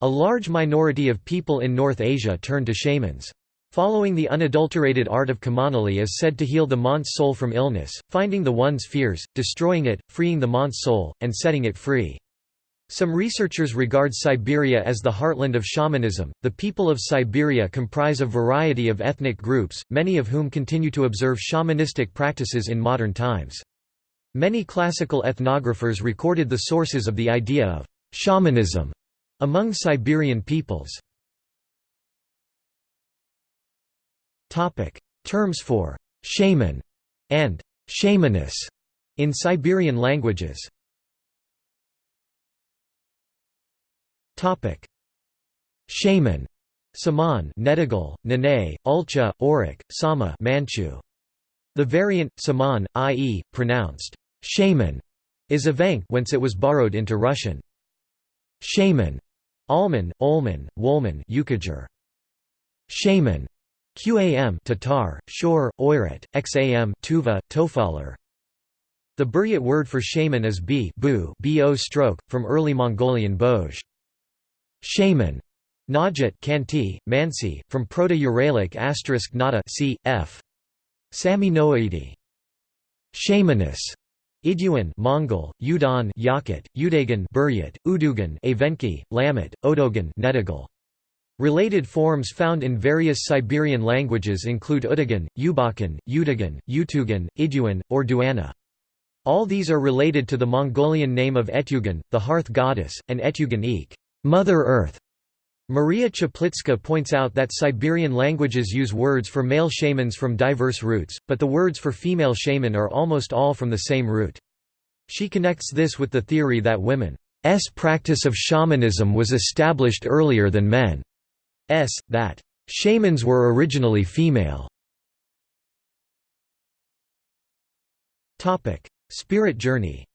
A large minority of people in North Asia turn to shamans. Following the unadulterated art of Kamanali is said to heal the Man's soul from illness, finding the one's fears, destroying it, freeing the Man's soul, and setting it free. Some researchers regard Siberia as the heartland of shamanism. The people of Siberia comprise a variety of ethnic groups, many of whom continue to observe shamanistic practices in modern times. Many classical ethnographers recorded the sources of the idea of shamanism among Siberian peoples. Terms for shaman and shamaness in Siberian languages. Shaman, Saman, Negidal, Nene, Ulcha, Orok, Sama, Manchu. The variant Saman, i.e., pronounced shaman, is a Evenk whence it was borrowed into Russian. Shaman, Alman, Olman, Wolman, Yukaghir. Shaman, Qam Tatar, Shor, Oirat, Xam Tuva, Tofalar. The Buryat word for shaman is b bu bo stroke, from early Mongolian boj. Shaman. Najat Khanty, Mansi, from Proto-Uralic asterisk nata c. f. Sami Noaidi. Shamanus. Iduan Mongol, Udan Yakut, Udagan Buryat, Udugan Evenki, Lamed, Odogan Negidal. Related forms found in various Siberian languages include Udagan, Ubakan, Udagan, Utugan, Iduan, or Duana. All these are related to the Mongolian name of Etugan, the hearth goddess, and Etugan Eek, Mother Earth. Maria Czaplicka points out that Siberian languages use words for male shamans from diverse roots, but the words for female shaman are almost all from the same root. She connects this with the theory that women's practice of shamanism was established earlier than men s, that shamans were originally female. Spirit journey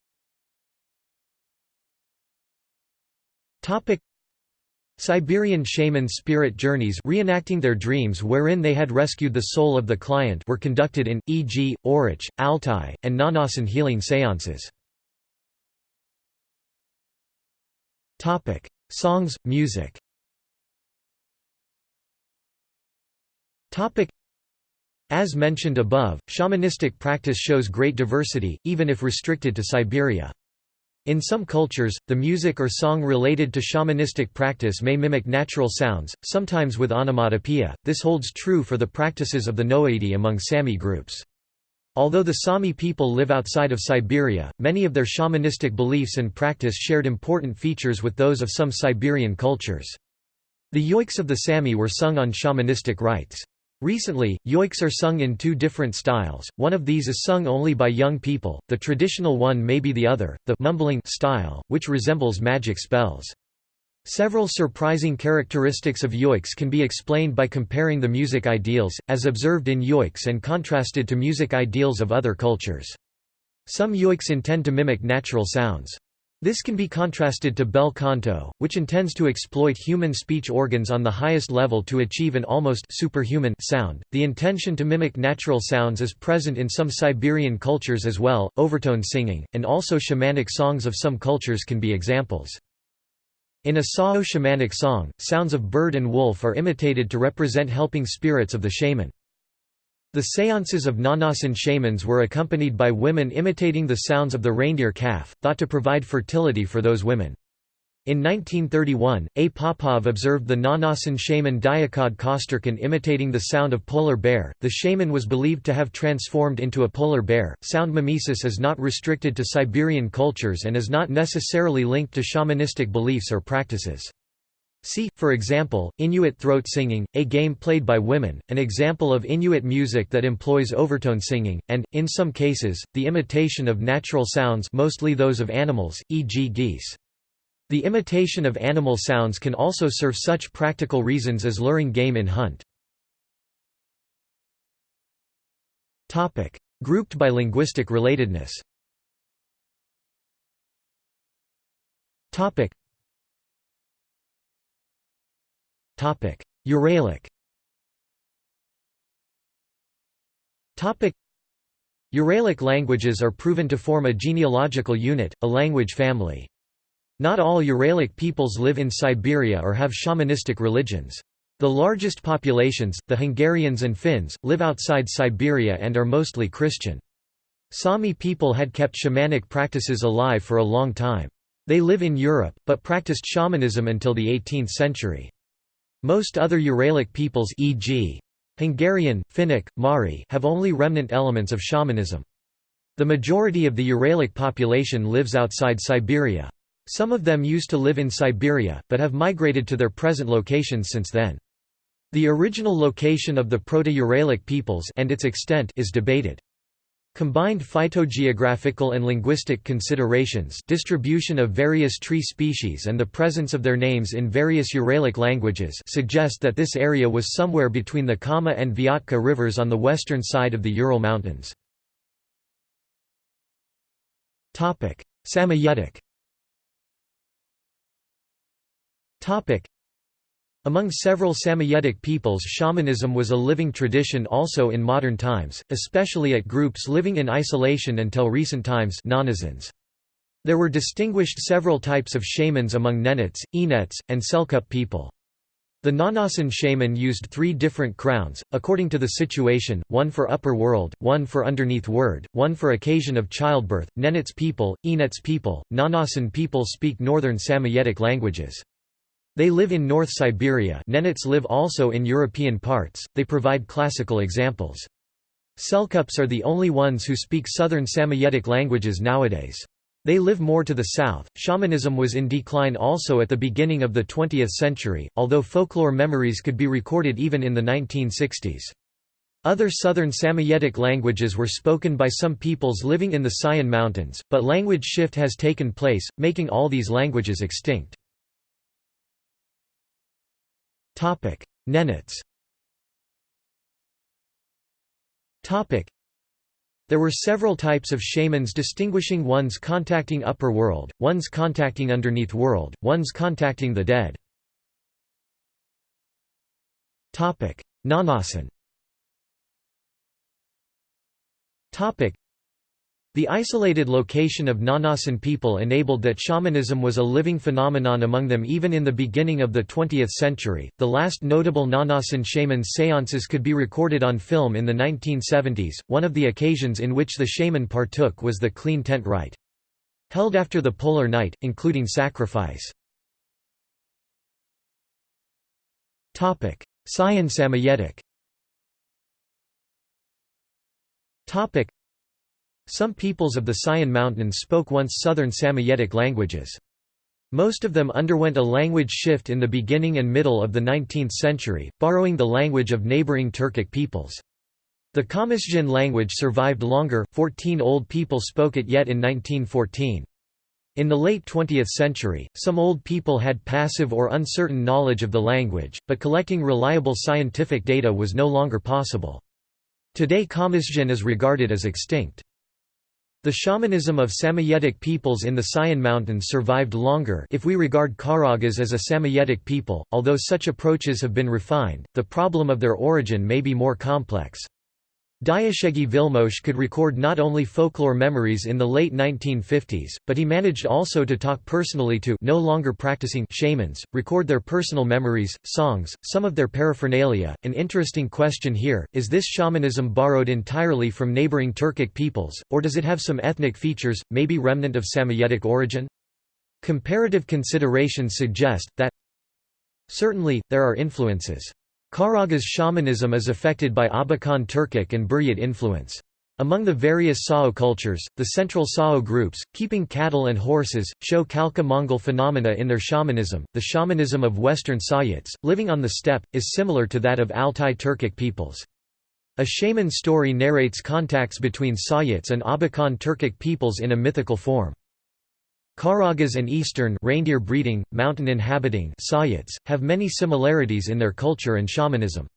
Siberian shaman spirit journeys reenacting their dreams wherein they had rescued the soul of the client were conducted in, e.g., Oroch, Altai, and Nganasan healing seances. Songs, music As mentioned above, shamanistic practice shows great diversity, even if restricted to Siberia. In some cultures, the music or song related to shamanistic practice may mimic natural sounds, sometimes with onomatopoeia. This holds true for the practices of the Noaidi among Sami groups. Although the Sami people live outside of Siberia, many of their shamanistic beliefs and practice shared important features with those of some Siberian cultures. The yoiks of the Sami were sung on shamanistic rites. Recently, yoiks are sung in two different styles, one of these is sung only by young people, the traditional one may be the other, the mumbling style, which resembles magic spells. Several surprising characteristics of yoiks can be explained by comparing the music ideals, as observed in yoiks and contrasted to music ideals of other cultures. Some yoiks intend to mimic natural sounds. This can be contrasted to bel canto, which intends to exploit human speech organs on the highest level to achieve an almost superhuman sound. The intention to mimic natural sounds is present in some Siberian cultures as well. Overtone singing, and also shamanic songs of some cultures can be examples. In a Sao shamanic song, sounds of bird and wolf are imitated to represent helping spirits of the shaman. The seances of Nganasan shamans were accompanied by women imitating the sounds of the reindeer calf, thought to provide fertility for those women. In 1931, A. Popov observed the Nganasan shaman Diakod Kosterkin imitating the sound of polar bear. The shaman was believed to have transformed into a polar bear. Sound mimesis is not restricted to Siberian cultures and is not necessarily linked to shamanistic beliefs or practices. See, for example, Inuit throat singing, a game played by women, an example of Inuit music that employs overtone singing, and, in some cases, the imitation of natural sounds mostly those of animals, e.g. geese. The imitation of animal sounds can also serve such practical reasons as luring game in hunt. Grouped by linguistic relatedness Uralic Uralic languages are proven to form a genealogical unit, a language family. Not all Uralic peoples live in Siberia or have shamanistic religions. The largest populations, the Hungarians and Finns, live outside Siberia and are mostly Christian. Sami people had kept shamanic practices alive for a long time. They live in Europe, but practiced shamanism until the 18th century. Most other Uralic peoples e.g. Hungarian, Finnic, Mari have only remnant elements of shamanism. The majority of the Uralic population lives outside Siberia. Some of them used to live in Siberia, but have migrated to their present locations since then. The original location of the Proto-Uralic peoples and its extent is debated. Combined phytogeographical and linguistic considerations distribution of various tree species and the presence of their names in various Uralic languages suggest that this area was somewhere between the Kama and Vyatka rivers on the western side of the Ural Mountains. Samoyedic among several Samoyedic peoples shamanism was a living tradition also in modern times, especially at groups living in isolation until recent times There were distinguished several types of shamans among Nenets, Enets, and Selkup people. The Nganasan shaman used three different crowns, according to the situation, one for upper world, one for underneath word, one for occasion of childbirth. Nenets people, Enets people, Nganasan people speak northern Samoyedic languages. They live in North Siberia Nenets live also in European parts, they provide classical examples. Selkups are the only ones who speak southern Samoyedic languages nowadays. They live more to the south. Shamanism was in decline also at the beginning of the 20th century, although folklore memories could be recorded even in the 1960s. Other southern Samoyedic languages were spoken by some peoples living in the Sayan Mountains, but language shift has taken place, making all these languages extinct. Topic: Nenets. Topic: There were several types of shamans distinguishing ones contacting upper world, ones contacting underneath world, ones contacting the dead. Topic: Nganasan. Topic: the isolated location of Nganasan people enabled that shamanism was a living phenomenon among them even in the beginning of the 20th century. The last notable Nganasan shaman seances could be recorded on film in the 1970s. One of the occasions in which the shaman partook was the clean tent rite. Held after the polar night, including sacrifice. Sayan Samoyedic some peoples of the Sayan Mountains spoke once southern Samoyedic languages. Most of them underwent a language shift in the beginning and middle of the 19th century, borrowing the language of neighboring Turkic peoples. The Kamysjin language survived longer, 14 old people spoke it yet in 1914. In the late 20th century, some old people had passive or uncertain knowledge of the language, but collecting reliable scientific data was no longer possible. Today Kamysjin is regarded as extinct. The shamanism of Samoyedic peoples in the Sayan Mountains survived longer if we regard Karagas as a Samoyedic people, although such approaches have been refined, the problem of their origin may be more complex. Diószegi Vilmos could record not only folklore memories in the late 1950s, but he managed also to talk personally to no longer practicing shamans, record their personal memories, songs, some of their paraphernalia. An interesting question here, is this shamanism borrowed entirely from neighboring Turkic peoples, or does it have some ethnic features, maybe remnant of Samoyedic origin? Comparative considerations suggest, that certainly, there are influences. Karagas shamanism is affected by Abakan Turkic and Buryat influence. Among the various Sao cultures, the central Sao groups, keeping cattle and horses, show Khalkha-Mongol phenomena in their shamanism. The shamanism of Western Sayats, living on the steppe, is similar to that of Altai Turkic peoples. A shaman story narrates contacts between Sayats and Abakan Turkic peoples in a mythical form. Karagas and eastern reindeer breeding, mountain inhabiting Sayats, have many similarities in their culture and shamanism.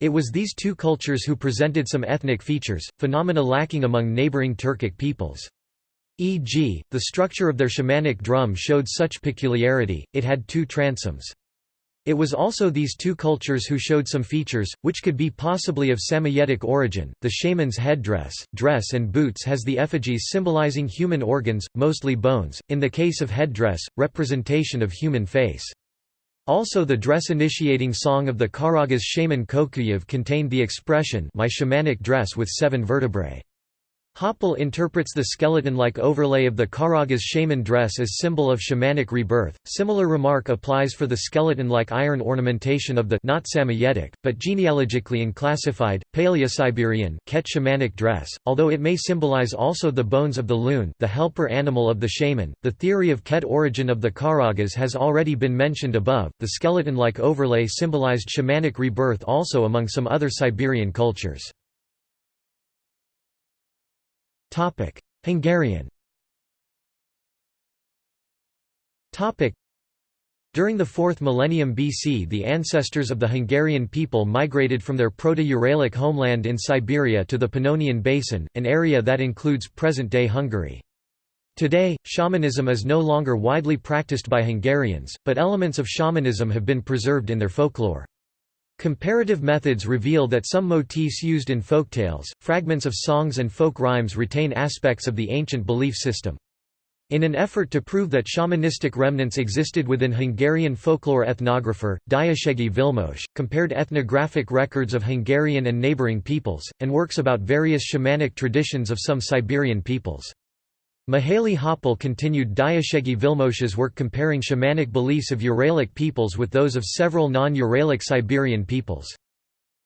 It was these two cultures who presented some ethnic features, phenomena lacking among neighboring Turkic peoples. E.g., the structure of their shamanic drum showed such peculiarity, it had two transoms. It was also these two cultures who showed some features, which could be possibly of Samoyedic origin. The shaman's headdress, dress, and boots has the effigies symbolizing human organs, mostly bones, in the case of headdress, representation of human face. Also the dress-initiating song of the Karagas shaman Kokuyev contained the expression my shamanic dress with seven vertebrae. Hoppál interprets the skeleton-like overlay of the Karagas shaman dress as symbol of shamanic rebirth. Similar remark applies for the skeleton-like iron ornamentation of the not Samoyedic, but genealogically unclassified, Paleo-Siberian Ket shamanic dress, although it may symbolize also the bones of the loon, the helper animal of the shaman. The theory of Ket origin of the Karagas has already been mentioned above. The skeleton-like overlay symbolized shamanic rebirth also among some other Siberian cultures. Topic: Hungarian. Topic: During the 4th millennium BC the ancestors of the Hungarian people migrated from their Proto-Uralic homeland in Siberia to the Pannonian Basin, an area that includes present-day Hungary. Today, shamanism is no longer widely practiced by Hungarians, but elements of shamanism have been preserved in their folklore. Comparative methods reveal that some motifs used in folktales, fragments of songs and folk rhymes retain aspects of the ancient belief system. In an effort to prove that shamanistic remnants existed within Hungarian folklore ethnographer, Diószegi Vilmos, compared ethnographic records of Hungarian and neighboring peoples, and works about various shamanic traditions of some Siberian peoples. Mihaly Hoppál continued Diószegi Vilmos's work comparing shamanic beliefs of Uralic peoples with those of several non-Uralic Siberian peoples.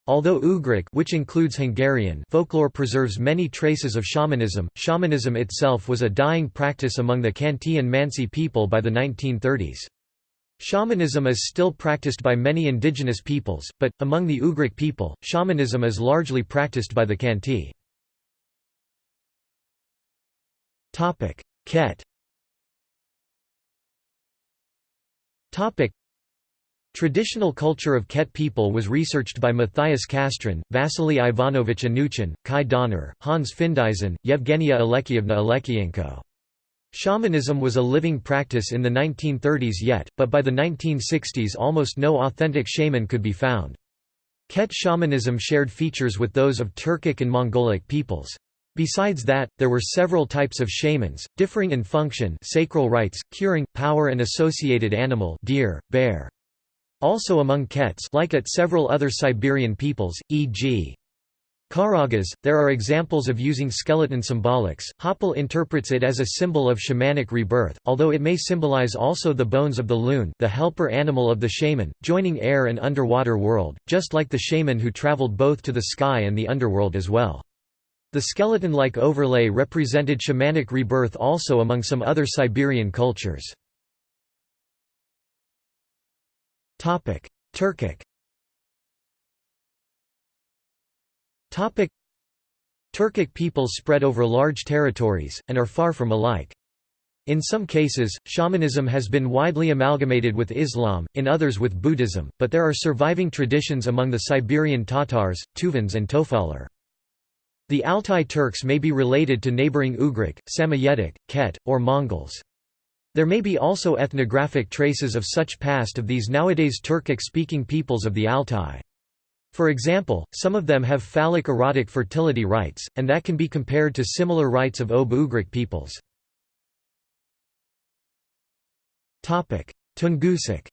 Although Ugric which includes Hungarian folklore preserves many traces of shamanism, shamanism itself was a dying practice among the Khanty and Mansi people by the 1930s. Shamanism is still practiced by many indigenous peoples, but, among the Ugric people, shamanism is largely practiced by the Khanty. Topic: Ket. Topic: Traditional culture of Ket people was researched by Matthias Castrén, Vasily Ivanovich Anuchin, Kai Donner, Hans Findeisen, Yevgenia Alekyevna Alekienko. Shamanism was a living practice in the 1930s yet, but by the 1960s almost no authentic shaman could be found. Ket shamanism shared features with those of Turkic and Mongolic peoples. Besides that, there were several types of shamans, differing in function sacral rites, curing, power and associated animal deer, bear. Also among Kets like at several other Siberian peoples, e.g. Karagas, there are examples of using skeleton symbolics. Hoppál interprets it as a symbol of shamanic rebirth, although it may symbolize also the bones of the loon, the helper animal of the shaman, joining air and underwater world, just like the shaman who traveled both to the sky and the underworld as well. The skeleton-like overlay represented shamanic rebirth also among some other Siberian cultures. Turkic Turkic peoples spread over large territories, and are far from alike. In some cases, shamanism has been widely amalgamated with Islam, in others with Buddhism, but there are surviving traditions among the Siberian Tatars, Tuvans and Tofalar. The Altai Turks may be related to neighboring Ugric, Samoyedic, Ket, or Mongols. There may be also ethnographic traces of such past of these nowadays Turkic-speaking peoples of the Altai. For example, some of them have phallic erotic fertility rites, and that can be compared to similar rites of Ob-Ugric peoples. Tungusic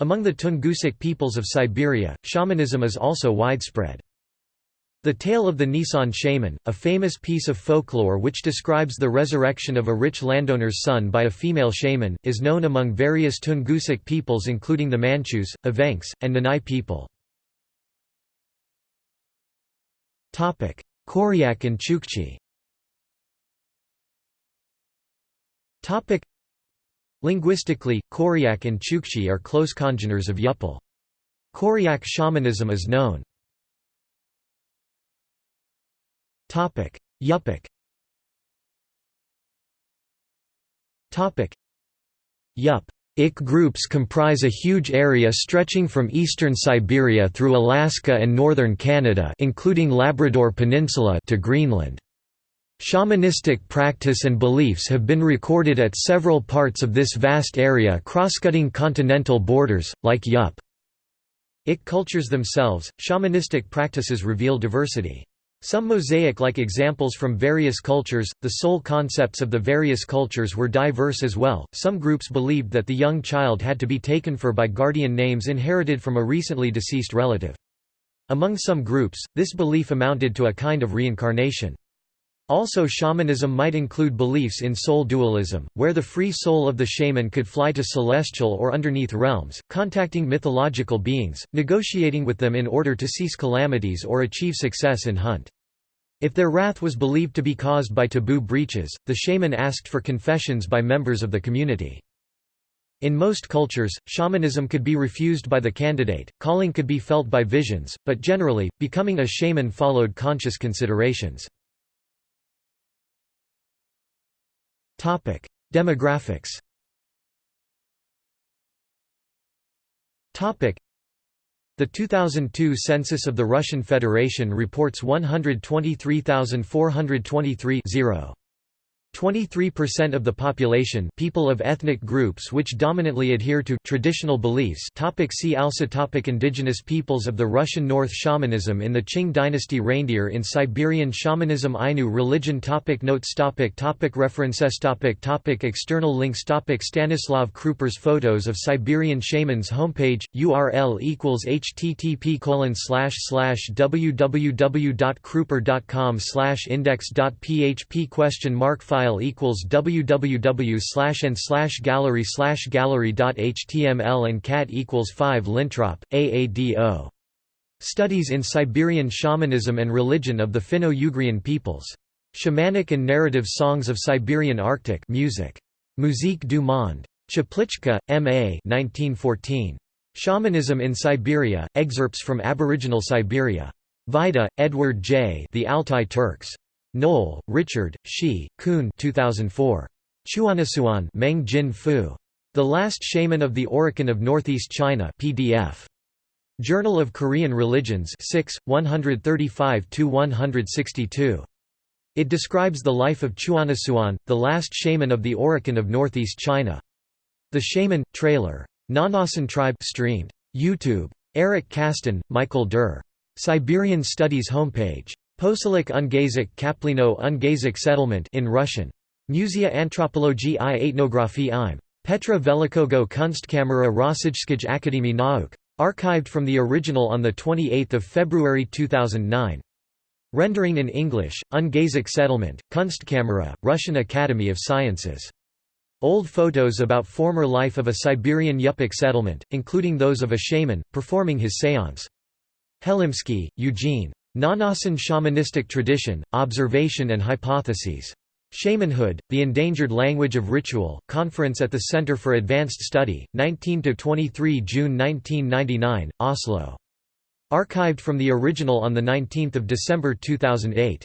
among the Tungusic peoples of Siberia, shamanism is also widespread. The Tale of the Nisan Shaman, a famous piece of folklore which describes the resurrection of a rich landowner's son by a female shaman, is known among various Tungusic peoples including the Manchus, Evenks, and Nanai people. Koryak and Chukchi Linguistically, Koryak and Chukchi are close congeners of Yup'el. Koryak shamanism is known. Yupik Yup. Ik groups comprise a huge area stretching from eastern Siberia through Alaska and northern Canada including Labrador Peninsula to Greenland. Shamanistic practice and beliefs have been recorded at several parts of this vast area crosscutting continental borders, like Yup. Ik cultures themselves, shamanistic practices reveal diversity. Some mosaic-like examples from various cultures, the soul concepts of the various cultures were diverse as well. Some groups believed that the young child had to be taken for by guardian names inherited from a recently deceased relative. Among some groups, this belief amounted to a kind of reincarnation. Also shamanism might include beliefs in soul dualism, where the free soul of the shaman could fly to celestial or underneath realms, contacting mythological beings, negotiating with them in order to cease calamities or achieve success in hunt. If their wrath was believed to be caused by taboo breaches, the shaman asked for confessions by members of the community. In most cultures, shamanism could be refused by the candidate, calling could be felt by visions, but generally, becoming a shaman followed conscious considerations. Topic: Demographics. Topic: The 2002 census of the Russian Federation reports 123,423 0. 23% of the population people of ethnic groups which dominantly adhere to traditional beliefs topic See also topic Indigenous peoples of the Russian North Shamanism in the Qing dynasty Reindeer in Siberian Shamanism Ainu religion topic Notes topic topic References topic topic External links topic Stanislav Kruper's Photos of Siberian Shamans homepage, URL equals http colon slash slash www.kruper.com slash index.php question mark file file equals www slash and slash gallery slash gallery.html and cat equals 5 Lintrop, AADO. Studies in Siberian Shamanism and Religion of the Finno-Ugrian Peoples. Shamanic and Narrative Songs of Siberian Arctic music. Musique du Monde. Czaplicka, M.A. 1914. Shamanism in Siberia, excerpts from Aboriginal Siberia. Vajda, Edward J. The Altai Turks. Noel, Richard, Shi, Kuhn 2004. Chuanasuan Meng Jin Fu. The Last Shaman of the Oroqen of Northeast China PDF. Journal of Korean Religions 6, 135–162. It describes the life of Chuanasuan, the last shaman of the Oroqen of Northeast China. The Shaman, trailer. Nganasan Tribe streamed. YouTube. Eric Kasten, Michael Durr. Siberian Studies homepage. Poselik Ungazik Kaplino Ungazik settlement in Russian. Musea Antropologie i Etnographie im. Petra Velikogo Kunstkamera Rossijskij Akademie Nauk. Archived from the original on 28 February 2009. Rendering in English, Ungazik Settlement, Kunstkamera, Russian Academy of Sciences. Old photos about former life of a Siberian Yupik settlement, including those of a shaman, performing his seance. Helimsky, Eugene. Nganasan shamanistic tradition, observation and hypotheses. Shamanhood, The Endangered Language of Ritual, Conference at the Center for Advanced Study, 19–23 June 1999, Oslo. Archived from the original on 19 December 2008.